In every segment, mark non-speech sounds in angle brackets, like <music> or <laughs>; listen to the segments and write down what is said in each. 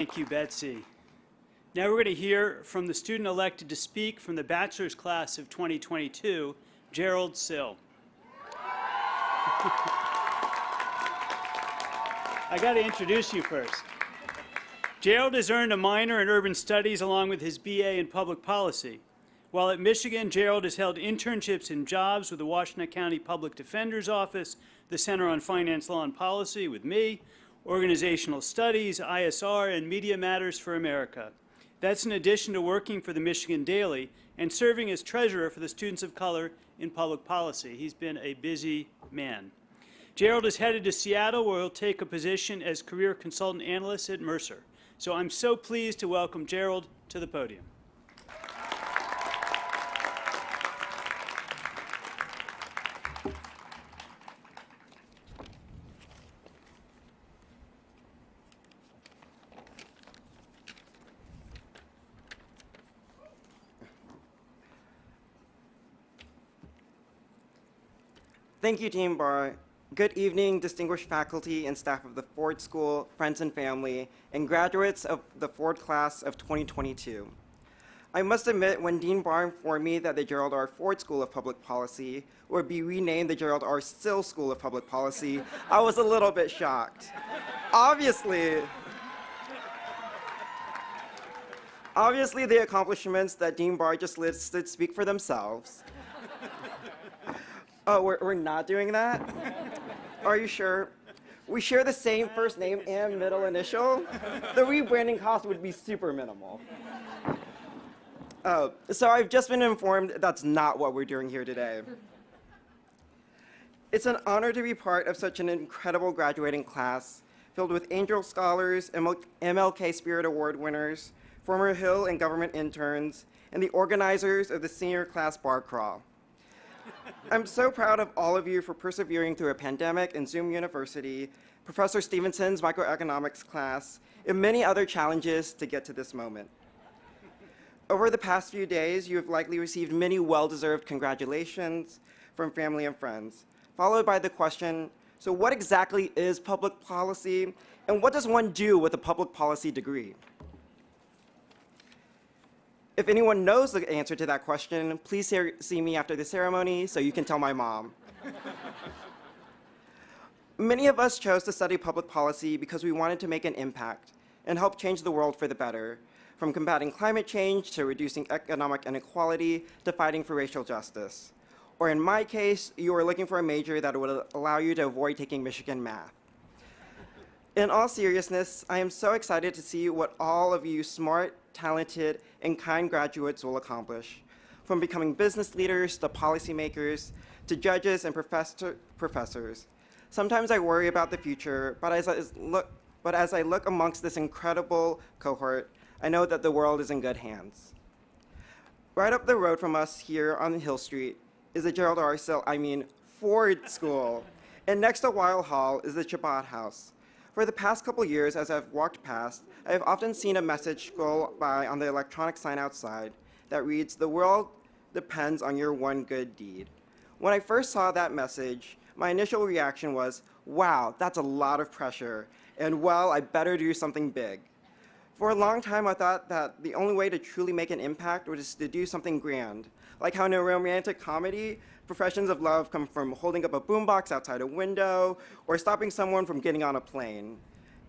Thank you, Betsy. Now we're going to hear from the student elected to speak from the bachelor's class of 2022, Gerald Sill. <laughs> I got to introduce you first. Gerald has earned a minor in urban studies along with his BA in public policy. While at Michigan, Gerald has held internships and jobs with the Washtenaw County Public Defender's Office, the Center on Finance, Law, and Policy with me, Organizational Studies, ISR, and Media Matters for America. That's in addition to working for the Michigan Daily and serving as treasurer for the Students of Color in Public Policy. He's been a busy man. Gerald is headed to Seattle where he'll take a position as career consultant analyst at Mercer. So I'm so pleased to welcome Gerald to the podium. Thank you, Dean Barr. Good evening, distinguished faculty and staff of the Ford School, friends and family, and graduates of the Ford class of 2022. I must admit, when Dean Barr informed me that the Gerald R. Ford School of Public Policy would be renamed the Gerald R. Sill School of Public Policy, I was a little bit shocked. Obviously, obviously the accomplishments that Dean Barr just listed speak for themselves. Oh, we're, we're not doing that? Are you sure? We share the same first name and middle initial. The rebranding cost would be super minimal. Oh, so I've just been informed that's not what we're doing here today. It's an honor to be part of such an incredible graduating class filled with Angell Scholars, MLK Spirit Award winners, former Hill and government interns, and the organizers of the senior class bar crawl. I'm so proud of all of you for persevering through a pandemic and Zoom University, Professor Stevenson's microeconomics class, and many other challenges to get to this moment. Over the past few days, you have likely received many well-deserved congratulations from family and friends, followed by the question, so what exactly is public policy, and what does one do with a public policy degree? If anyone knows the answer to that question, please see me after the ceremony so you can tell my mom. Many of us chose to study public policy because we wanted to make an impact and help change the world for the better, from combating climate change to reducing economic inequality to fighting for racial justice. Or in my case, you were looking for a major that would allow you to avoid taking Michigan math. In all seriousness, I am so excited to see what all of you smart, talented, and kind graduates will accomplish, from becoming business leaders to policymakers to judges and professor, professors. Sometimes I worry about the future, but as, I look, but as I look amongst this incredible cohort, I know that the world is in good hands. Right up the road from us here on Hill Street is the Gerald R. Sill, I mean Ford School. And next to Weill Hall is the Chabad House, for the past couple years, as I've walked past, I have often seen a message scroll by on the electronic sign outside that reads, the world depends on your one good deed. When I first saw that message, my initial reaction was, wow, that's a lot of pressure, and well, I better do something big. For a long time, I thought that the only way to truly make an impact was to do something grand, like how in a romantic comedy, professions of love come from holding up a boombox outside a window or stopping someone from getting on a plane.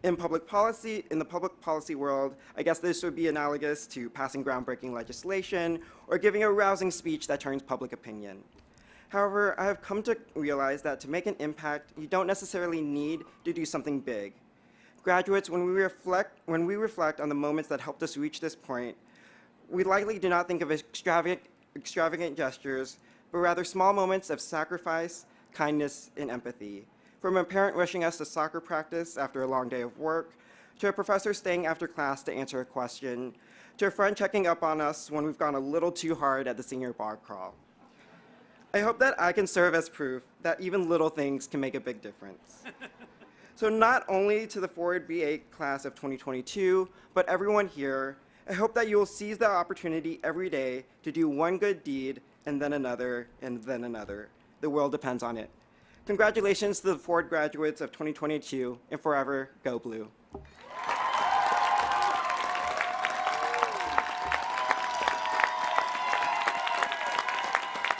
In public policy, in the public policy world, I guess this would be analogous to passing groundbreaking legislation or giving a rousing speech that turns public opinion. However, I have come to realize that to make an impact, you don't necessarily need to do something big. Graduates, when we reflect, when we reflect on the moments that helped us reach this point, we likely do not think of extravagant, extravagant gestures, but rather small moments of sacrifice, kindness, and empathy. From a parent rushing us to soccer practice after a long day of work, to a professor staying after class to answer a question, to a friend checking up on us when we've gone a little too hard at the senior bar crawl. I hope that I can serve as proof that even little things can make a big difference. <laughs> so not only to the Ford BA class of 2022, but everyone here, I hope that you will seize the opportunity every day to do one good deed and then another, and then another. The world depends on it. Congratulations to the Ford graduates of 2022, and forever, go blue.